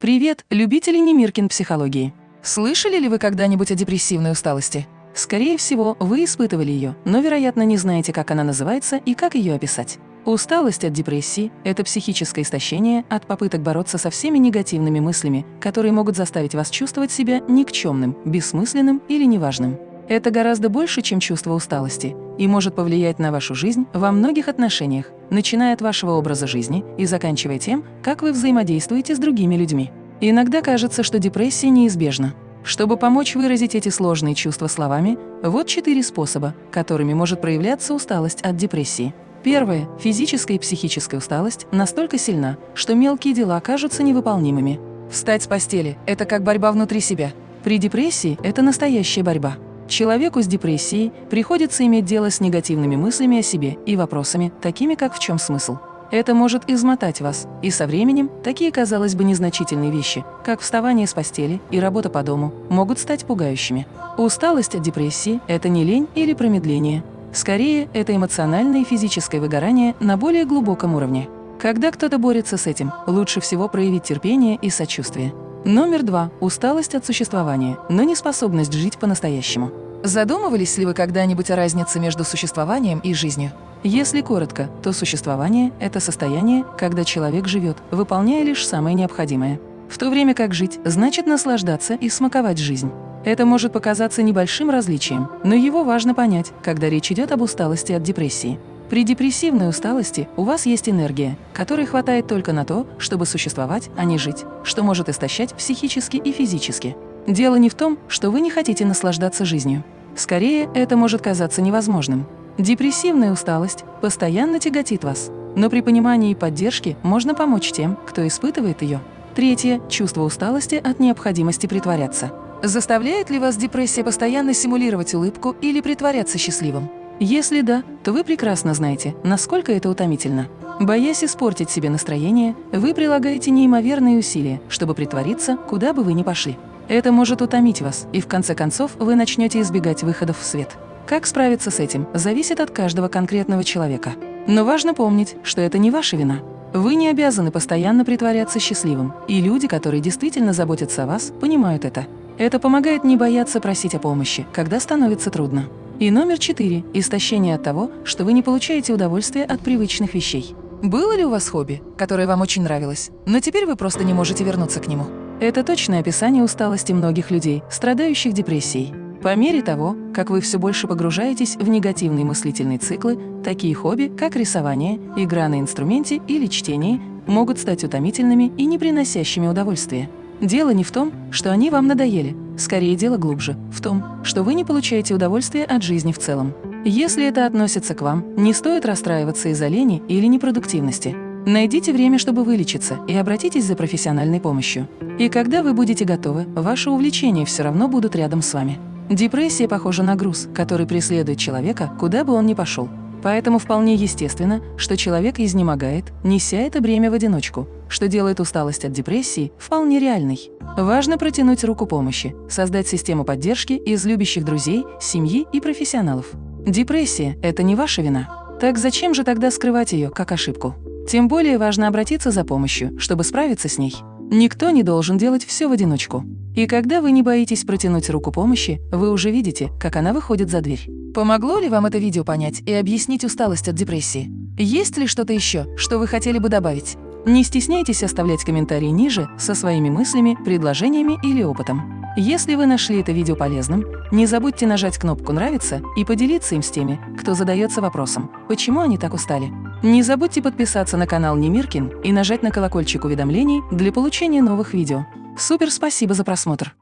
Привет, любители Немиркин психологии! Слышали ли вы когда-нибудь о депрессивной усталости? Скорее всего, вы испытывали ее, но, вероятно, не знаете, как она называется и как ее описать. Усталость от депрессии – это психическое истощение от попыток бороться со всеми негативными мыслями, которые могут заставить вас чувствовать себя никчемным, бессмысленным или неважным. Это гораздо больше, чем чувство усталости, и может повлиять на вашу жизнь во многих отношениях, начиная от вашего образа жизни и заканчивая тем, как вы взаимодействуете с другими людьми. Иногда кажется, что депрессия неизбежна. Чтобы помочь выразить эти сложные чувства словами, вот четыре способа, которыми может проявляться усталость от депрессии. Первое. Физическая и психическая усталость настолько сильна, что мелкие дела кажутся невыполнимыми. Встать с постели – это как борьба внутри себя. При депрессии это настоящая борьба. Человеку с депрессией приходится иметь дело с негативными мыслями о себе и вопросами, такими как «в чем смысл?». Это может измотать вас, и со временем такие, казалось бы, незначительные вещи, как вставание с постели и работа по дому, могут стать пугающими. Усталость от депрессии – это не лень или промедление. Скорее, это эмоциональное и физическое выгорание на более глубоком уровне. Когда кто-то борется с этим, лучше всего проявить терпение и сочувствие. Номер два – усталость от существования, но не способность жить по-настоящему. Задумывались ли вы когда-нибудь о разнице между существованием и жизнью? Если коротко, то существование – это состояние, когда человек живет, выполняя лишь самое необходимое. В то время как жить – значит наслаждаться и смаковать жизнь. Это может показаться небольшим различием, но его важно понять, когда речь идет об усталости от депрессии. При депрессивной усталости у вас есть энергия, которой хватает только на то, чтобы существовать, а не жить, что может истощать психически и физически. Дело не в том, что вы не хотите наслаждаться жизнью. Скорее, это может казаться невозможным. Депрессивная усталость постоянно тяготит вас, но при понимании и поддержке можно помочь тем, кто испытывает ее. Третье – чувство усталости от необходимости притворяться. Заставляет ли вас депрессия постоянно симулировать улыбку или притворяться счастливым? Если да, то вы прекрасно знаете, насколько это утомительно. Боясь испортить себе настроение, вы прилагаете неимоверные усилия, чтобы притвориться, куда бы вы ни пошли. Это может утомить вас, и в конце концов вы начнете избегать выходов в свет. Как справиться с этим, зависит от каждого конкретного человека. Но важно помнить, что это не ваша вина. Вы не обязаны постоянно притворяться счастливым, и люди, которые действительно заботятся о вас, понимают это. Это помогает не бояться просить о помощи, когда становится трудно. И номер четыре – истощение от того, что вы не получаете удовольствие от привычных вещей. Было ли у вас хобби, которое вам очень нравилось, но теперь вы просто не можете вернуться к нему? Это точное описание усталости многих людей, страдающих депрессией. По мере того, как вы все больше погружаетесь в негативные мыслительные циклы, такие хобби, как рисование, игра на инструменте или чтение, могут стать утомительными и не приносящими удовольствия. Дело не в том, что они вам надоели, скорее дело глубже, в том, что вы не получаете удовольствия от жизни в целом. Если это относится к вам, не стоит расстраиваться из-за лени или непродуктивности. Найдите время, чтобы вылечиться, и обратитесь за профессиональной помощью. И когда вы будете готовы, ваши увлечения все равно будут рядом с вами. Депрессия похожа на груз, который преследует человека, куда бы он ни пошел. Поэтому вполне естественно, что человек изнемогает, неся это бремя в одиночку, что делает усталость от депрессии вполне реальной. Важно протянуть руку помощи, создать систему поддержки из любящих друзей, семьи и профессионалов. Депрессия – это не ваша вина. Так зачем же тогда скрывать ее как ошибку? Тем более важно обратиться за помощью, чтобы справиться с ней. Никто не должен делать все в одиночку. И когда вы не боитесь протянуть руку помощи, вы уже видите, как она выходит за дверь. Помогло ли вам это видео понять и объяснить усталость от депрессии? Есть ли что-то еще, что вы хотели бы добавить? Не стесняйтесь оставлять комментарии ниже со своими мыслями, предложениями или опытом. Если вы нашли это видео полезным, не забудьте нажать кнопку «Нравится» и поделиться им с теми, кто задается вопросом, почему они так устали. Не забудьте подписаться на канал Немиркин и нажать на колокольчик уведомлений для получения новых видео. Супер спасибо за просмотр!